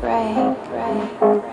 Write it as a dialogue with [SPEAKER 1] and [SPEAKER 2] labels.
[SPEAKER 1] break, break.